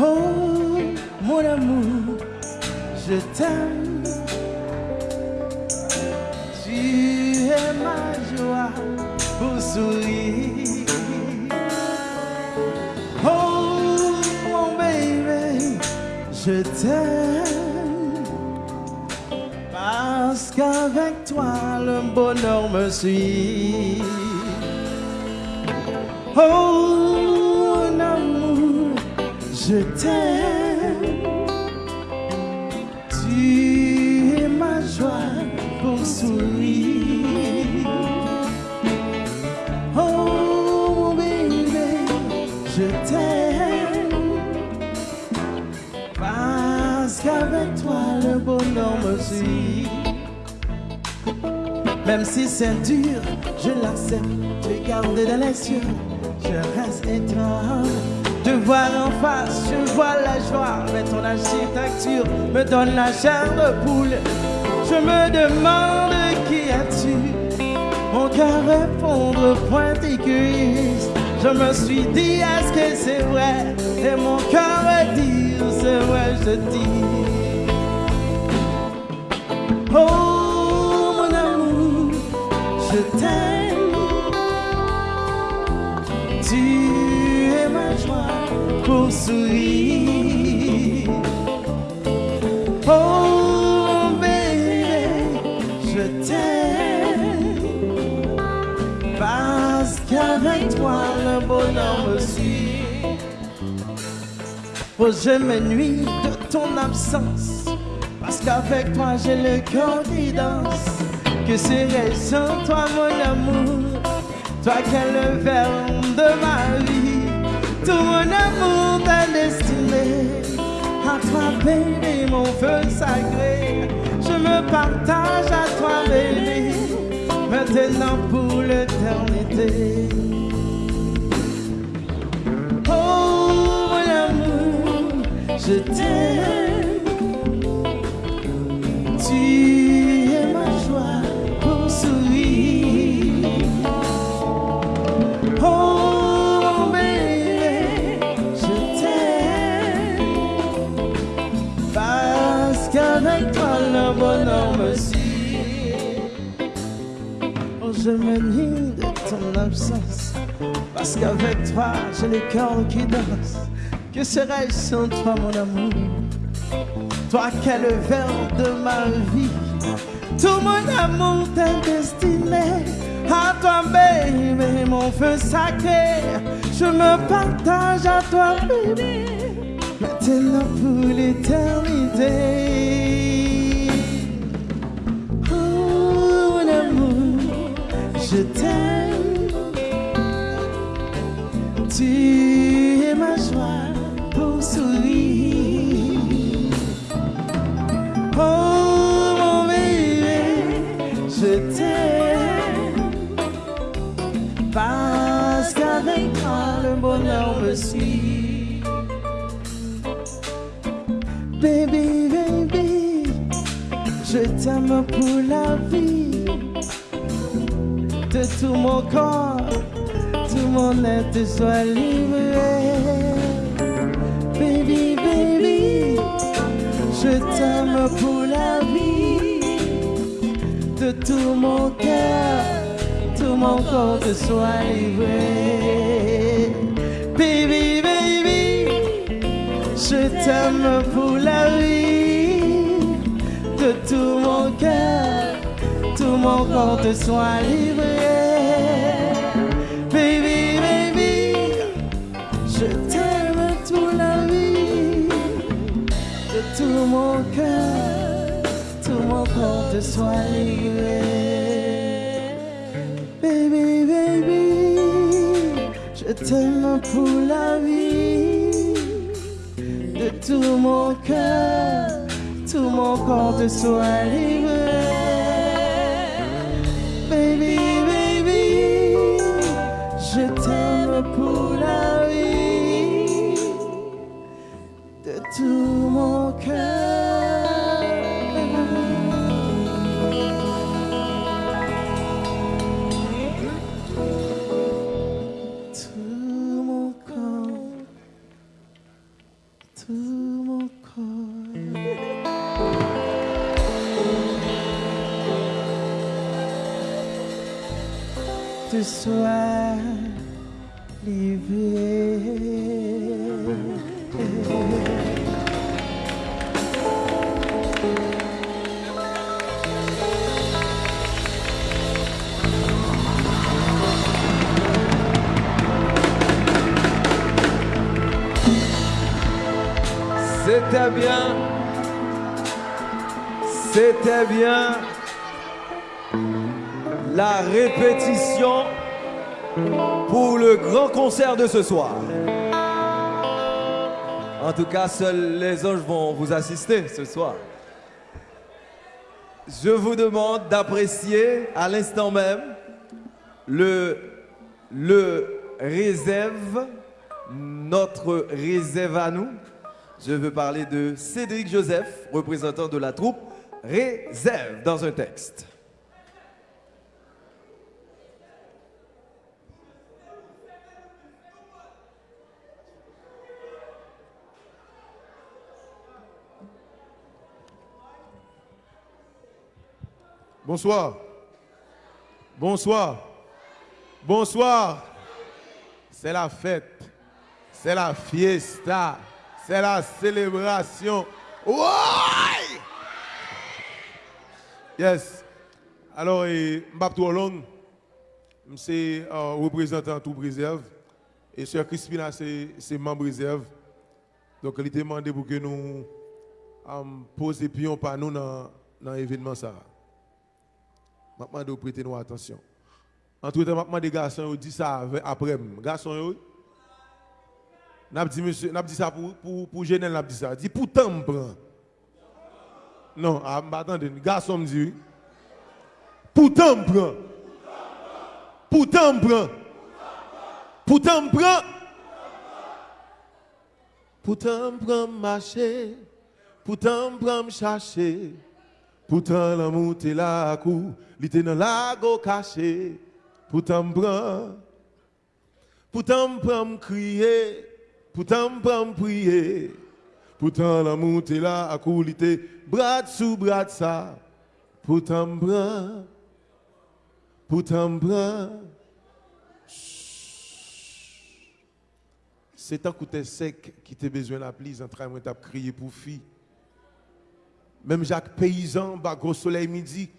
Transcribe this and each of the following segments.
Oh, mon amour, je t'aime. Tu es ma joie pour sourire. Oh, mon bébé, je t'aime. Parce qu'avec toi, le bonheur me suit. Oh, je t'aime. Tu es ma joie pour sourire. Oh, mon je t'aime. Parce qu'avec toi, le bonheur me suit. Même si c'est dur, je l'accepte. Te garder dans les cieux, je reste étrange. Te voir en face, je vois la joie. Mais ton architecture me donne la chair de poule. Je me demande qui es-tu. Mon cœur répondre point égoïste. Je me suis dit, est-ce que c'est vrai? Et mon cœur dit, c'est vrai, je dis. Oh, mon amour, je t'aime. Pour sourire. Oh, bébé, je t'aime. Parce qu'avec toi, le bonheur me suit. Oh, je m'ennuie de ton absence. Parce qu'avec toi, j'ai le cœur qui danse. Que serais-je sans toi, mon amour? Toi qui es le verbe de ma vie. Tout mon amour. Toi, mon feu sacré. Je me partage à toi, bébé. Maintenant pour l'éternité. Oh, mon amour, je t'aime. Je m'ennuie de ton absence. Parce qu'avec toi, j'ai le cœur qui danse. Que serais-je sans toi, mon amour? Toi le verre de ma vie, tout mon amour t'est destiné. À toi, bébé, mon feu sacré, je me partage à toi, bébé. Maintenant pour l'éternité. Parce qu'avec toi le bonheur me suit Baby, baby, je t'aime pour la vie. De tout mon corps, tout mon être soit livré Baby, baby, je t'aime pour la vie, de tout mon cœur, tout mon corps te soit livré. Baby, baby, je t'aime pour la vie, de tout mon cœur, tout mon corps te soit livré. Baby, baby, je t'aime toute la vie de tout mon cœur, tout mon corps te soit livré. T'aime pour la vie. De tout mon cœur, tout mon corps te soit livré. Baby, baby, je t'aime pour ce soir. C'était bien. C'était bien. La répétition pour le grand concert de ce soir. En tout cas, seuls les anges vont vous assister ce soir. Je vous demande d'apprécier à l'instant même le, le réserve, notre réserve à nous, je veux parler de Cédric Joseph, représentant de la troupe Réserve dans un texte. Bonsoir. Bonsoir. Bonsoir. C'est la fête. C'est la fiesta. C'est la célébration. Ouais! Yes. Alors, Mbap long, c'est euh, représentant tout réserve. Et Sœur Crispina, c'est membre réserve. Donc, il était demandé pour que nous um, posions pion par nous dans l'événement. ça. Je demande de prêter nous attention. Entre temps, je des garçons, dit ça après. Garçons, n'a dit monsieur, n'a dit ça pour pour pour Genel n'a dit ça. Dit pourtant me prend. Non, ah attendez, garçon me dit. Pourtant me prend. Pourtant me prend. Pourtant me prend. Pourtant me prend marcher. Pourtant me prend chercher. Pourtant l'amour t'es là à coup, il était dans lago caché. Pourtant me prend. Pourtant me prend crier. Pourtant, me prier. Pourtant, l'amour est là, à couliter, bras sous bras ça. Pourtant, me Pourtant, C'est un coup sec qui t'a besoin la pluie, en train de crier pour fille. Même Jacques Paysan, bah, gros soleil midi,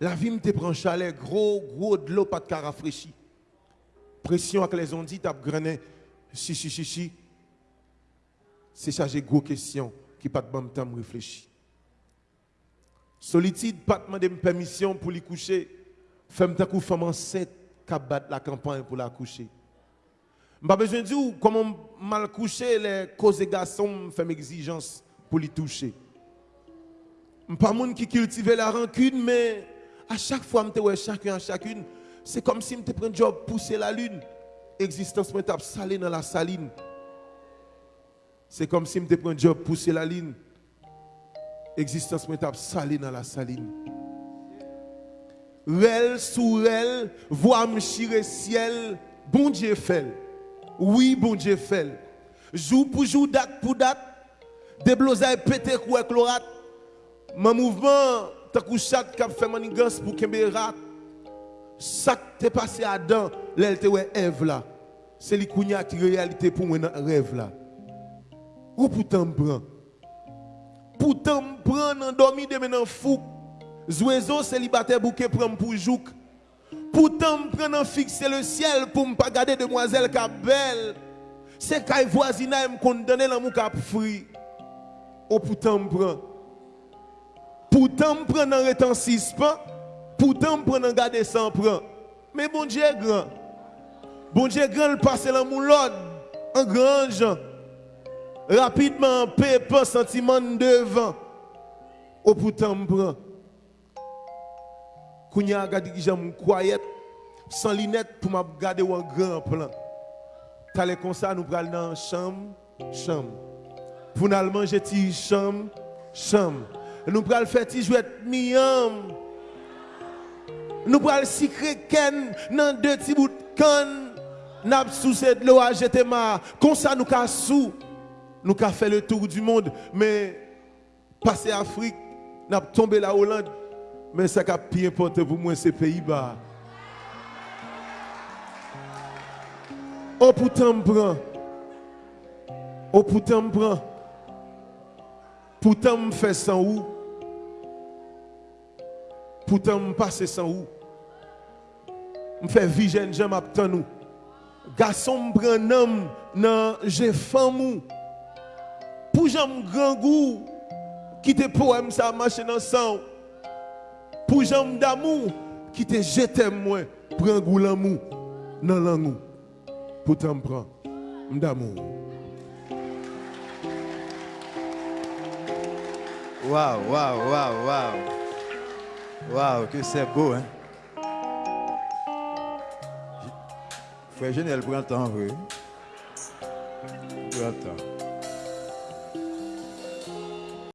la vie me te prend chalet, gros, gros de l'eau, pas de rafraîchi. Pression avec les ondes, t'as grené, si, si, si, si c'est chargé gros questions qui pas de bon temps réfléchir. Solitude, pas demander permission pour lui coucher. Femme ta coup femme enceinte qui la campagne pour la coucher. Pas besoin de dire comment mal coucher les causes des garçons font exigence pour les toucher. Pas monde qui cultive la rancune mais à chaque fois je ouais chacun à chacune, c'est comme si je prends un job pousser la lune. Existence me tape salé dans la saline. C'est comme si je pris un job pousser la ligne. Existence me tape salé dans la saline. Rel sous rel, voix me ciel, bon Dieu fait. Oui, bon Dieu fait. Jour pour jour, date pour date, des pété quoi chlorate. Mon mouvement, t'as couché qui a fait manigance pour qu'il rat. Ça t'est passé à dents, l'elle ouais Ève là. C'est les qui réalité pour moi dans rêve là. Ou pourtant prend. Pourtant prend endormi de maintenant fou. Zouezo célibataire bouquet prend pour jouk. Pourtant prend fixer le ciel pour me pas garder demoiselle qui belle. C'est quand voisinage me condamner l'amour qui fri. Ou pourtant prend. Pourtant me prend en. Pourtant me prend en garder sans prend. Mais bon Dieu est grand. Bon Dieu est grand le passer l'amour l'ordre. Un grand gens rapidement, paix, pas sentiment devant. Au pourtant, me prend. Kounya regardé que j'aime quiet, sans lunettes pour me regarder un grand plan. T'allais comme ça, nous prenons dans chambre, chambre. Pour nous manger, chambre, chambre. Nous prenons faire jouer miam. Nous prenons secret ken dans deux petits bouts de canne. N'a sous cette l'eau à ma. Comme ça, nous cassons nous avons fait le tour du monde, mais passer Afrique, nous avons la Hollande, mais ça qui a plus important pour moi, c'est Pays-Bas. Oh pourtant me prend. Oh pourtant me prend. Pourtant me fait sans ou. Pourtant me passe sans ou. Me fait vie jeune j'aime attend nous. Garçon me prend homme nan j'ai femme ou. Pour j'aime grand goût qui te poème ça marche dans sang. Pour j'aime d'amour qui te jette moi prend goût l'amour dans l'amour. Pourtant me prend d'amour. Waouh, waouh, waouh, waouh. Waouh, que c'est beau, hein. Frère Genel, prends le temps, oui. Prends le temps.